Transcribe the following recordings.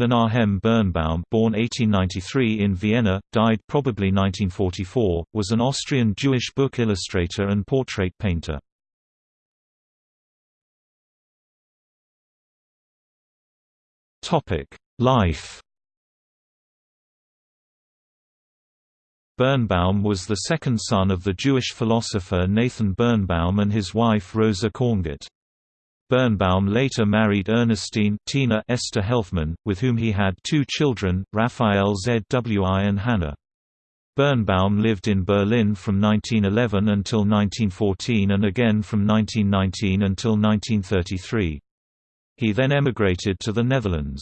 Menahem Birnbaum born 1893 in Vienna, died probably 1944, was an Austrian Jewish book illustrator and portrait painter. Life Birnbaum was the second son of the Jewish philosopher Nathan Birnbaum and his wife Rosa Korngut. Birnbaum later married Ernestine Tina Esther Helfman, with whom he had two children, Raphael Zwi and Hannah. Birnbaum lived in Berlin from 1911 until 1914 and again from 1919 until 1933. He then emigrated to the Netherlands.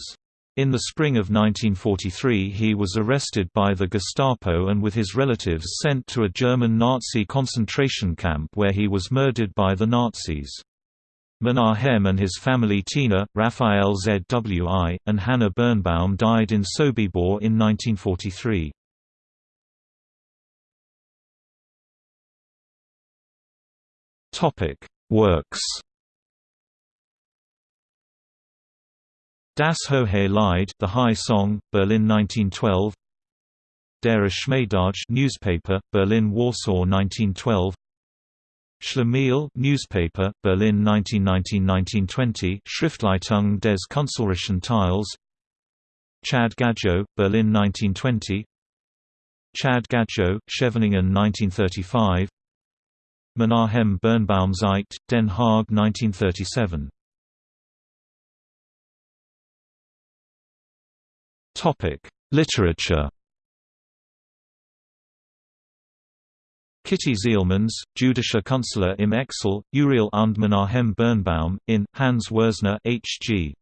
In the spring of 1943 he was arrested by the Gestapo and with his relatives sent to a German Nazi concentration camp where he was murdered by the Nazis. Menahem and his family Tina, Raphael Zwi, and Hannah Birnbaum died in Sobibor in 1943. Works Das hohe Lied, The High Song, Berlin 1912. Der Schmeidage newspaper, Berlin Warsaw 1912. Schlemiel newspaper, Berlin 1919–1920 Schriftleitung des Künstlerischen Teils. Chad Gadjo, Berlin 1920 Chad Gadjo, Scheveningen 1935 Menahem Birnbaum Zeit, Den Haag 1937 Literature Kitty Zijlmans, Jüdischer Künstler im Exil, Uriel und Menahem Birnbaum, in, Hans Würzner H.G.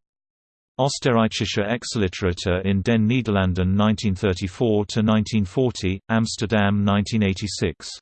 Österreichische Exilliteratur in den Niederlanden 1934–1940, Amsterdam 1986